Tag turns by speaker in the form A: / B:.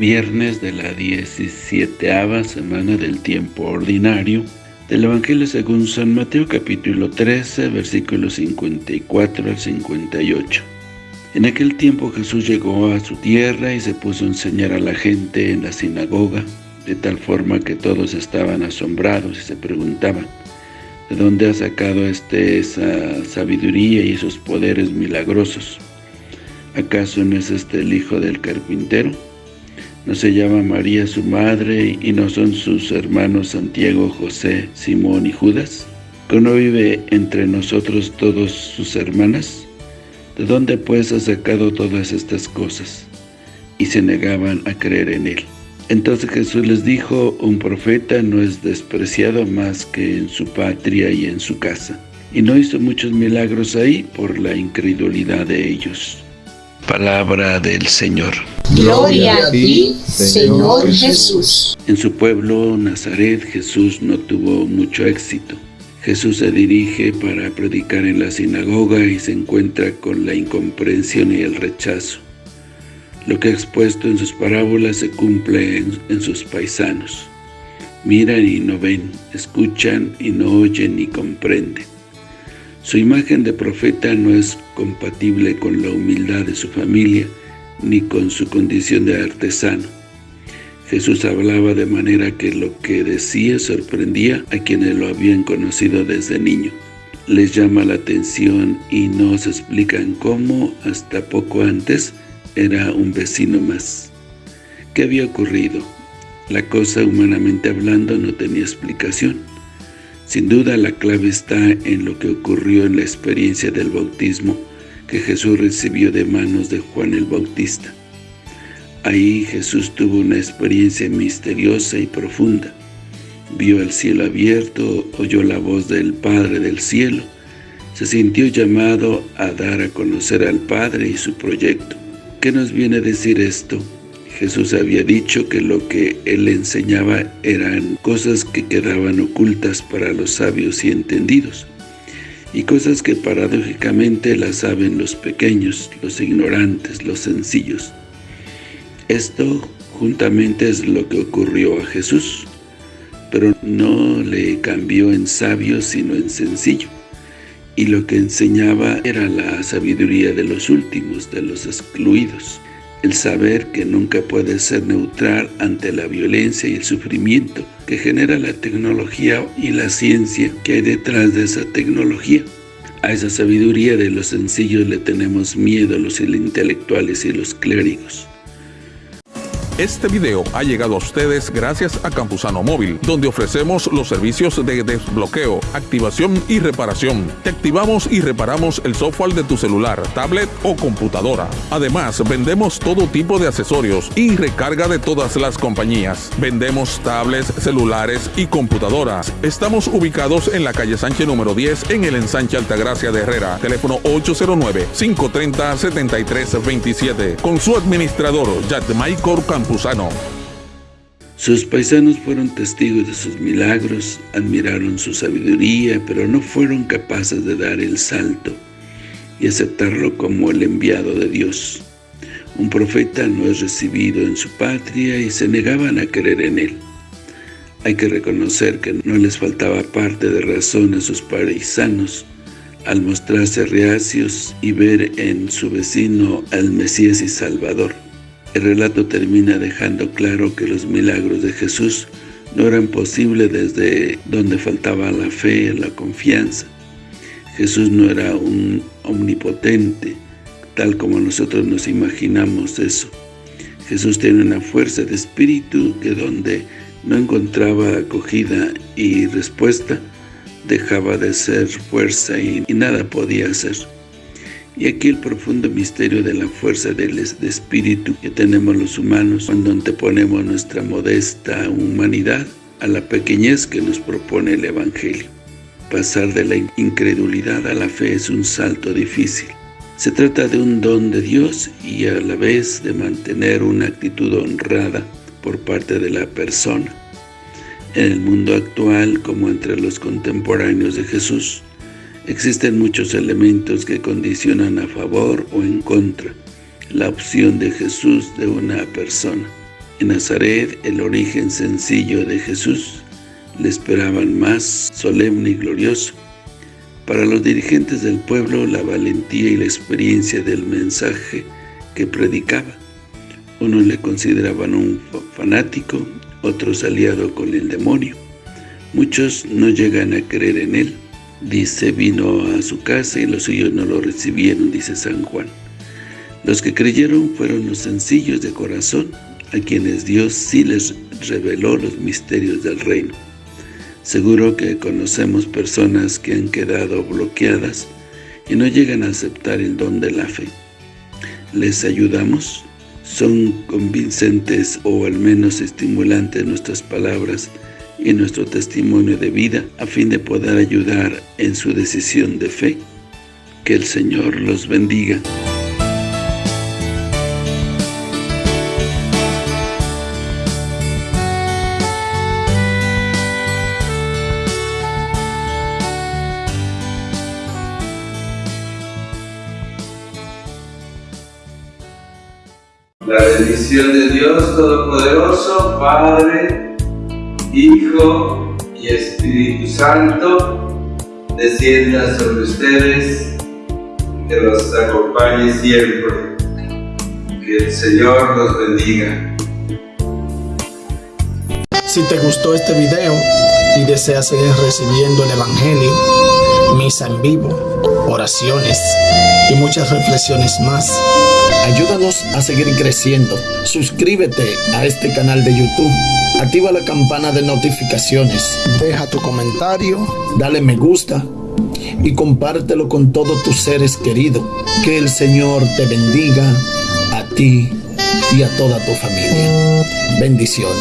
A: viernes de la 17 semana del tiempo ordinario del Evangelio según San Mateo capítulo 13 versículos 54 al 58. En aquel tiempo Jesús llegó a su tierra y se puso a enseñar a la gente en la sinagoga, de tal forma que todos estaban asombrados y se preguntaban, ¿de dónde ha sacado este esa sabiduría y esos poderes milagrosos? ¿Acaso no es este el hijo del carpintero? ¿No se llama María su madre y no son sus hermanos Santiago, José, Simón y Judas? ¿No vive entre nosotros todos sus hermanas? ¿De dónde pues ha sacado todas estas cosas? Y se negaban a creer en él. Entonces Jesús les dijo, un profeta no es despreciado más que en su patria y en su casa. Y no hizo muchos milagros ahí por la incredulidad de ellos. Palabra del Señor.
B: Gloria a ti, Señor Jesús.
A: En su pueblo, Nazaret, Jesús no tuvo mucho éxito. Jesús se dirige para predicar en la sinagoga y se encuentra con la incomprensión y el rechazo. Lo que ha expuesto en sus parábolas se cumple en, en sus paisanos. Miran y no ven, escuchan y no oyen ni comprenden. Su imagen de profeta no es compatible con la humildad de su familia, ni con su condición de artesano. Jesús hablaba de manera que lo que decía sorprendía a quienes lo habían conocido desde niño. Les llama la atención y no se explican cómo, hasta poco antes, era un vecino más. ¿Qué había ocurrido? La cosa, humanamente hablando, no tenía explicación. Sin duda la clave está en lo que ocurrió en la experiencia del bautismo que Jesús recibió de manos de Juan el Bautista. Ahí Jesús tuvo una experiencia misteriosa y profunda. Vio el cielo abierto, oyó la voz del Padre del cielo, se sintió llamado a dar a conocer al Padre y su proyecto. ¿Qué nos viene a decir esto? Jesús había dicho que lo que Él enseñaba eran cosas que quedaban ocultas para los sabios y entendidos, y cosas que paradójicamente las saben los pequeños, los ignorantes, los sencillos. Esto juntamente es lo que ocurrió a Jesús, pero no le cambió en sabio sino en sencillo. Y lo que enseñaba era la sabiduría de los últimos, de los excluidos el saber que nunca puede ser neutral ante la violencia y el sufrimiento que genera la tecnología y la ciencia que hay detrás de esa tecnología. A esa sabiduría de los sencillos le tenemos miedo los intelectuales y los clérigos.
C: Este video ha llegado a ustedes gracias a Campusano Móvil, donde ofrecemos los servicios de desbloqueo, activación y reparación. Te activamos y reparamos el software de tu celular, tablet o computadora. Además, vendemos todo tipo de accesorios y recarga de todas las compañías. Vendemos tablets, celulares y computadoras. Estamos ubicados en la calle Sánchez número 10 en el ensanche Altagracia de Herrera. Teléfono 809-530-7327. Con su administrador, Michael
A: Sus paisanos fueron testigos de sus milagros, admiraron su sabiduría, pero no fueron capaces de dar el salto y aceptarlo como el enviado de Dios. Un profeta no es recibido en su patria y se negaban a creer en él. Hay que reconocer que no les faltaba parte de razón a sus paisanos al mostrarse reacios y ver en su vecino al Mesías y Salvador. El relato termina dejando claro que los milagros de Jesús no eran posibles desde donde faltaba la fe, la confianza. Jesús no era un omnipotente, tal como nosotros nos imaginamos eso. Jesús tiene una fuerza de espíritu que donde no encontraba acogida y respuesta, dejaba de ser fuerza y, y nada podía hacer. Y aquí el profundo misterio de la fuerza del espíritu que tenemos los humanos cuando anteponemos nuestra modesta humanidad a la pequeñez que nos propone el Evangelio. Pasar de la incredulidad a la fe es un salto difícil. Se trata de un don de Dios y a la vez de mantener una actitud honrada por parte de la persona. En el mundo actual, como entre los contemporáneos de Jesús, Existen muchos elementos que condicionan a favor o en contra la opción de Jesús de una persona. En Nazaret, el origen sencillo de Jesús, le esperaban más solemne y glorioso. Para los dirigentes del pueblo, la valentía y la experiencia del mensaje que predicaba. Unos le consideraban un fanático, otros aliado con el demonio. Muchos no llegan a creer en él. Dice, vino a su casa y los suyos no lo recibieron, dice San Juan. Los que creyeron fueron los sencillos de corazón, a quienes Dios sí les reveló los misterios del reino. Seguro que conocemos personas que han quedado bloqueadas y no llegan a aceptar el don de la fe. ¿Les ayudamos? ¿Son convincentes o al menos estimulantes nuestras palabras y nuestro testimonio de vida a fin de poder ayudar en su decisión de fe? Que el Señor los bendiga.
D: La bendición de Dios Todopoderoso, Padre, Hijo y Espíritu Santo, descienda sobre ustedes, que los acompañe siempre. Que el Señor los bendiga.
E: Si te gustó este video y deseas seguir recibiendo el Evangelio, misa en vivo, oraciones y muchas reflexiones más, Ayúdanos a seguir creciendo. Suscríbete a este canal de YouTube. Activa la campana de notificaciones. Deja tu comentario. Dale me gusta. Y compártelo con todos tus seres queridos. Que el Señor te bendiga a ti y a toda tu familia. Bendiciones.